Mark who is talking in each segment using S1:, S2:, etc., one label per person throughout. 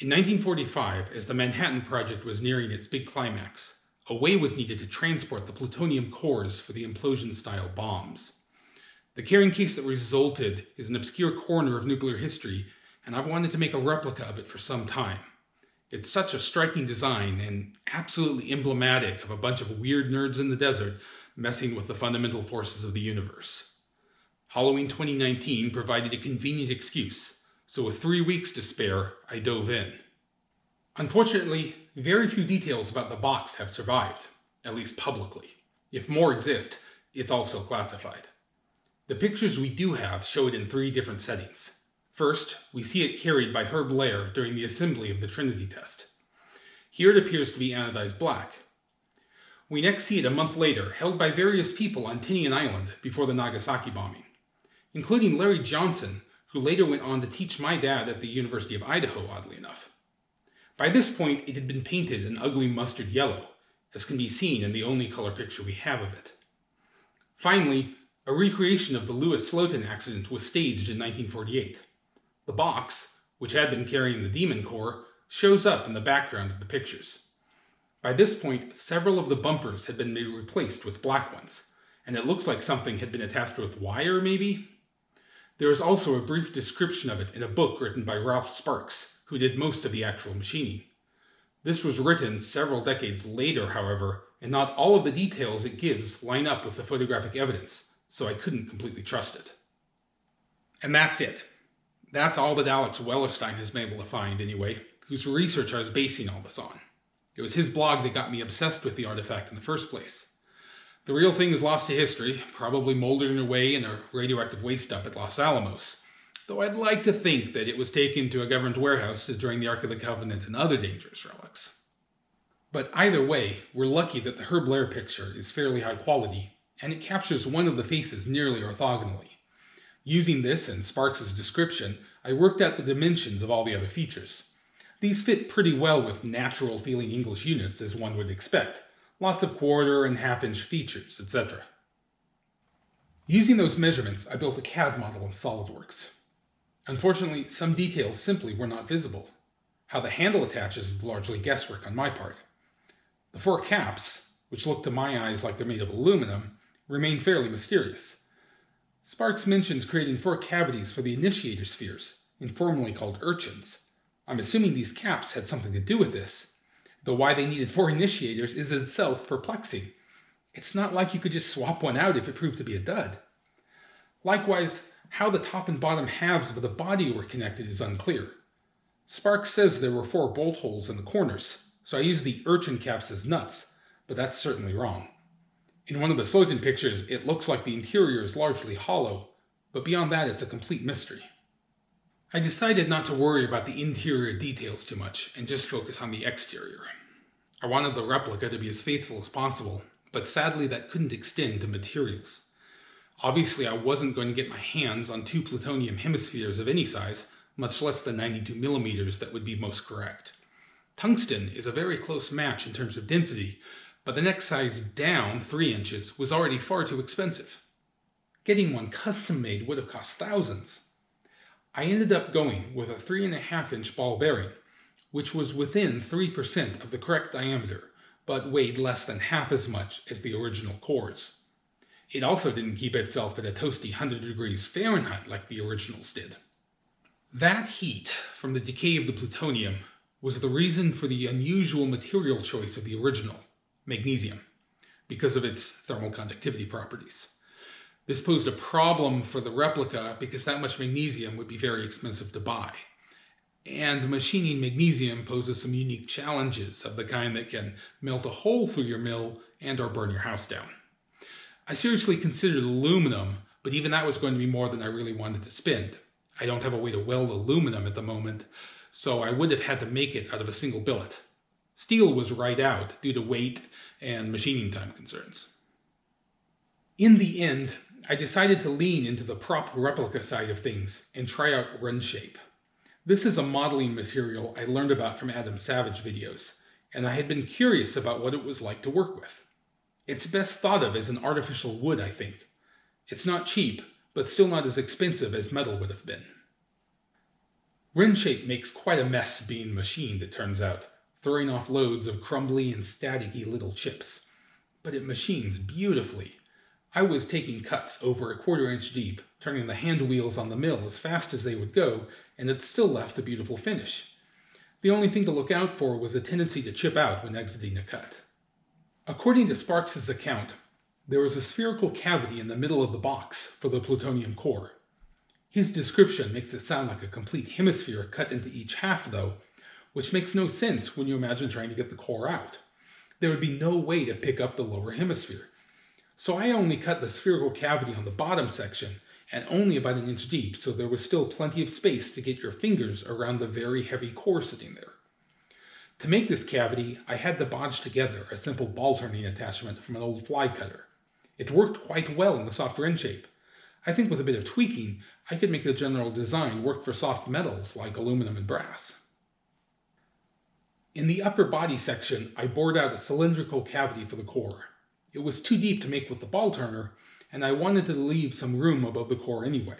S1: In 1945, as the Manhattan Project was nearing its big climax, a way was needed to transport the plutonium cores for the implosion-style bombs. The carrying case that resulted is an obscure corner of nuclear history, and I've wanted to make a replica of it for some time. It's such a striking design and absolutely emblematic of a bunch of weird nerds in the desert messing with the fundamental forces of the universe. Halloween 2019 provided a convenient excuse, so with three weeks to spare, I dove in. Unfortunately, very few details about the box have survived, at least publicly. If more exist, it's also classified. The pictures we do have show it in three different settings. First, we see it carried by Herb Lehr during the assembly of the Trinity test. Here it appears to be anodized black. We next see it a month later, held by various people on Tinian Island before the Nagasaki bombing, including Larry Johnston, who later went on to teach my dad at the University of Idaho, oddly enough. By this point, it had been painted an ugly mustard yellow, as can be seen in the only color picture we have of it. Finally, a recreation of the Louis Slotin accident was staged in 1948. The box, which had been carrying the Demon Core, shows up in the background of the pictures. By this point, several of the bumpers had been replaced with black ones, and it looks like something had been attached with wire, maybe? There is also a brief description of it in a book written by Ralph Sparks, who did most of the actual machining. This was written several decades later, however, and not all of the details it gives line up with the photographic evidence, so I couldn't completely trust it. And that's it. That's all that Alex Wellerstein has been able to find, anyway, whose research I was basing all this on. It was his blog that got me obsessed with the artifact in the first place. The real thing is lost to history, probably moldering away in a radioactive waste dump at Los Alamos, though I'd like to think that it was taken to a government warehouse to join the Ark of the Covenant and other dangerous relics. But either way, we're lucky that the Herb Lehr picture is fairly high quality, and it captures one of the faces nearly orthogonally. Using this and Sparks's description, I worked out the dimensions of all the other features. These fit pretty well with natural feeling English units as one would expect, lots of quarter and half inch features, etc. Using those measurements, I built a CAD model in SOLIDWORKS. Unfortunately, some details simply were not visible. How the handle attaches is largely guesswork on my part. The four caps, which look to my eyes like they're made of aluminum, remain fairly mysterious. Sparks mentions creating four cavities for the initiator spheres, informally called urchins. I'm assuming these caps had something to do with this, though why they needed four initiators is itself perplexing. It's not like you could just swap one out if it proved to be a dud. Likewise, how the top and bottom halves of the body were connected is unclear. Sparks says there were four bolt holes in the corners, so I used the urchin caps as nuts, but that's certainly wrong. In one of the Slotin pictures, it looks like the interior is largely hollow, but beyond that it's a complete mystery. I decided not to worry about the interior details too much and just focus on the exterior. I wanted the replica to be as faithful as possible, but sadly that couldn't extend to materials. Obviously I wasn't going to get my hands on two plutonium hemispheres of any size, much less the 92 millimeters that would be most correct. Tungsten is a very close match in terms of density, but the next size down, 3 inches, was already far too expensive. Getting one custom made would have cost thousands. I ended up going with a 3.5 inch ball bearing, which was within 3% of the correct diameter, but weighed less than half as much as the original cores. It also didn't keep itself at a toasty 100 degrees Fahrenheit like the originals did. That heat from the decay of the plutonium was the reason for the unusual material choice of the original, magnesium, because of its thermal conductivity properties. This posed a problem for the replica because that much magnesium would be very expensive to buy. And machining magnesium poses some unique challenges of the kind that can melt a hole through your mill and or burn your house down. I seriously considered aluminum, but even that was going to be more than I really wanted to spend. I don't have a way to weld aluminum at the moment, so I would have had to make it out of a single billet. Steel was right out due to weight and machining time concerns. In the end, I decided to lean into the prop replica side of things and try out RenShape. This is a modeling material I learned about from Adam Savage videos, and I had been curious about what it was like to work with. It's best thought of as an artificial wood, I think. It's not cheap, but still not as expensive as metal would have been. RenShape makes quite a mess being machined, it turns out, throwing off loads of crumbly and staticky little chips. But it machines beautifully. I was taking cuts over a quarter inch deep, turning the hand wheels on the mill as fast as they would go, and it still left a beautiful finish. The only thing to look out for was a tendency to chip out when exiting a cut. According to Sparks's account, there was a spherical cavity in the middle of the box for the plutonium core. His description makes it sound like a complete hemisphere cut into each half, though, which makes no sense when you imagine trying to get the core out. There would be no way to pick up the lower hemisphere. So I only cut the spherical cavity on the bottom section, and only about an inch deep, so there was still plenty of space to get your fingers around the very heavy core sitting there. To make this cavity, I had to bodge together a simple ball turning attachment from an old fly cutter. It worked quite well in the soft shape. I think with a bit of tweaking, I could make the general design work for soft metals like aluminum and brass. In the upper body section, I bored out a cylindrical cavity for the core. It was too deep to make with the ball turner, and I wanted to leave some room above the core anyway.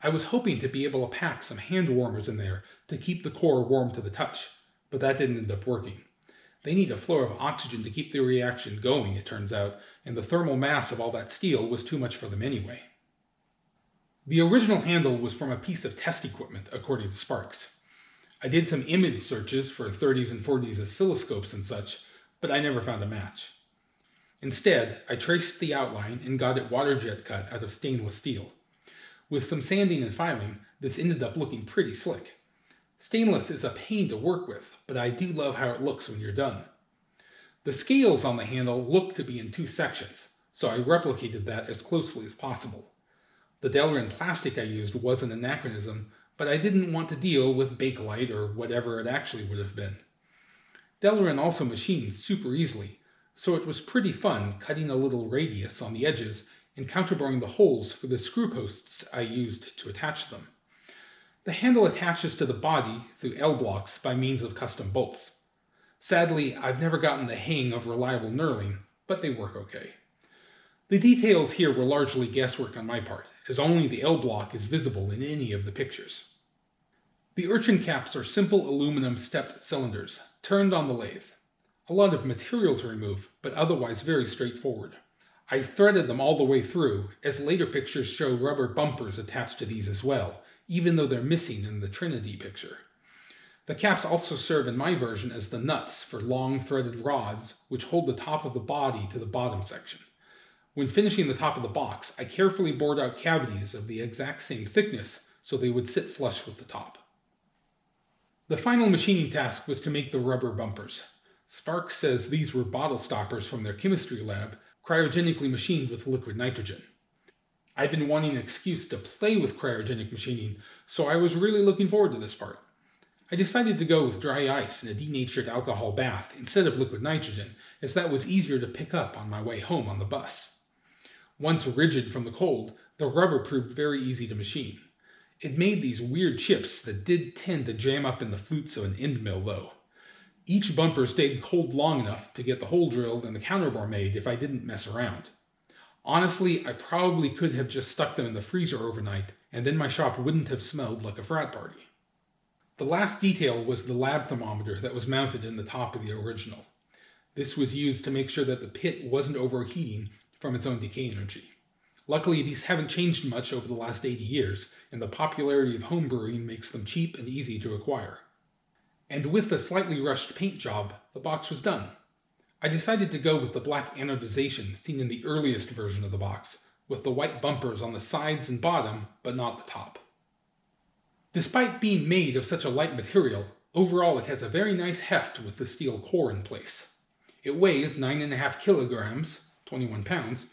S1: I was hoping to be able to pack some hand warmers in there to keep the core warm to the touch, but that didn't end up working. They need a flow of oxygen to keep the reaction going, it turns out, and the thermal mass of all that steel was too much for them anyway. The original handle was from a piece of test equipment, according to Sparks. I did some image searches for 30s and 40s oscilloscopes and such, but I never found a match. Instead, I traced the outline and got it water jet cut out of stainless steel. With some sanding and filing, this ended up looking pretty slick. Stainless is a pain to work with, but I do love how it looks when you're done. The scales on the handle look to be in two sections, so I replicated that as closely as possible. The Delrin plastic I used was an anachronism, but I didn't want to deal with Bakelite or whatever it actually would have been. Delrin also machines super easily, so it was pretty fun cutting a little radius on the edges and counterboring the holes for the screw posts I used to attach them. The handle attaches to the body through L-blocks by means of custom bolts. Sadly, I've never gotten the hang of reliable knurling, but they work okay. The details here were largely guesswork on my part, as only the L block is visible in any of the pictures. The urchin caps are simple aluminum stepped cylinders, turned on the lathe. A lot of material to remove, but otherwise very straightforward. I threaded them all the way through, as later pictures show rubber bumpers attached to these as well, even though they're missing in the Trinity picture. The caps also serve in my version as the nuts for long threaded rods which hold the top of the body to the bottom section. When finishing the top of the box, I carefully bored out cavities of the exact same thickness so they would sit flush with the top. The final machining task was to make the rubber bumpers. Sparks says these were bottle stoppers from their chemistry lab, cryogenically machined with liquid nitrogen. I'd been wanting an excuse to play with cryogenic machining, so I was really looking forward to this part. I decided to go with dry ice and a denatured alcohol bath instead of liquid nitrogen, as that was easier to pick up on my way home on the bus. Once rigid from the cold, the rubber proved very easy to machine. It made these weird chips that did tend to jam up in the flutes of an end mill, though. Each bumper stayed cold long enough to get the hole drilled and the counterbore made if I didn't mess around. Honestly, I probably could have just stuck them in the freezer overnight, and then my shop wouldn't have smelled like a frat party. The last detail was the lab thermometer that was mounted in the top of the original. This was used to make sure that the pit wasn't overheating from its own decay energy. Luckily, these haven't changed much over the last 80 years, and the popularity of homebrewing makes them cheap and easy to acquire. And with a slightly rushed paint job, the box was done. I decided to go with the black anodization seen in the earliest version of the box, with the white bumpers on the sides and bottom, but not the top. Despite being made of such a light material, overall it has a very nice heft with the steel core in place. It weighs 9.5 kilograms, 21 pounds,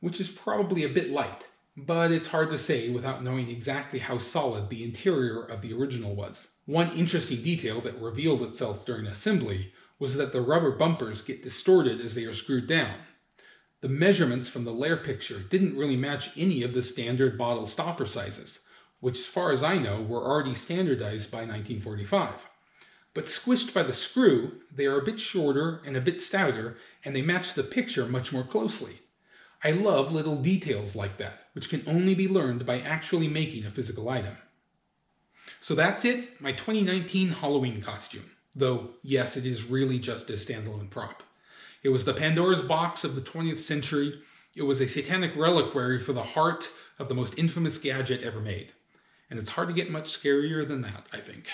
S1: which is probably a bit light, but it's hard to say without knowing exactly how solid the interior of the original was. One interesting detail that revealed itself during assembly was that the rubber bumpers get distorted as they are screwed down. The measurements from the Lehr picture didn't really match any of the standard bottle stopper sizes, which as far as I know were already standardized by 1945 but squished by the screw, they are a bit shorter and a bit stouter, and they match the picture much more closely. I love little details like that, which can only be learned by actually making a physical item. So that's it, my 2019 Halloween costume. Though, yes, it is really just a standalone prop. It was the Pandora's box of the 20th century. It was a satanic reliquary for the heart of the most infamous gadget ever made. And it's hard to get much scarier than that, I think.